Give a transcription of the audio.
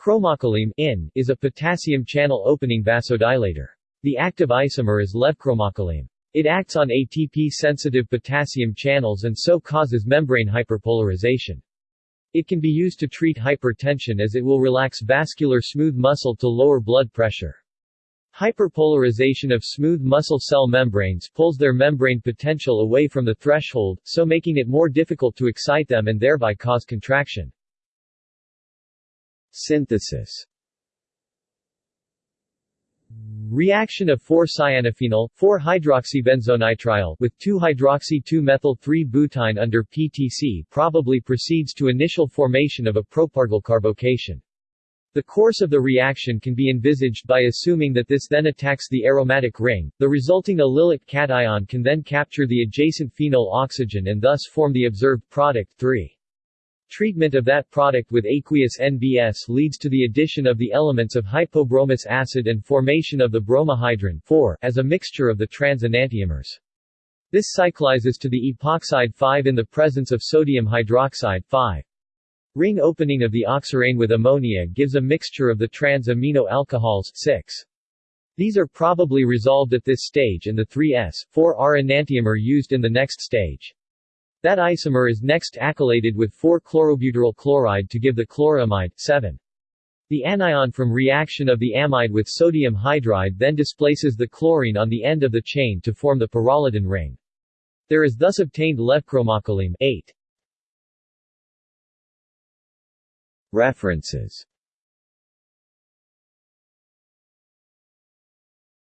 Chromocoline in, is a potassium channel opening vasodilator. The active isomer is levchromocoline. It acts on ATP-sensitive potassium channels and so causes membrane hyperpolarization. It can be used to treat hypertension as it will relax vascular smooth muscle to lower blood pressure. Hyperpolarization of smooth muscle cell membranes pulls their membrane potential away from the threshold, so making it more difficult to excite them and thereby cause contraction. Synthesis Reaction of 4-cyanophenol, 4-hydroxybenzonitrile with 2-hydroxy-2-methyl-3-butyne under PTC probably proceeds to initial formation of a propargyl carbocation. The course of the reaction can be envisaged by assuming that this then attacks the aromatic ring. The resulting allylic cation can then capture the adjacent phenol oxygen and thus form the observed product 3. Treatment of that product with aqueous NBS leads to the addition of the elements of hypobromous acid and formation of the bromohydrin 4 as a mixture of the trans enantiomers. This cyclizes to the epoxide 5 in the presence of sodium hydroxide 5. Ring opening of the oxirane with ammonia gives a mixture of the trans-amino alcohols 6. These are probably resolved at this stage and the 3s, 4R enantiomer used in the next stage. That isomer is next acylated with 4-chlorobutyryl chloride to give the chloramide 7. The anion from reaction of the amide with sodium hydride then displaces the chlorine on the end of the chain to form the pyrrolidine ring. There is thus obtained levchromocoline 8. References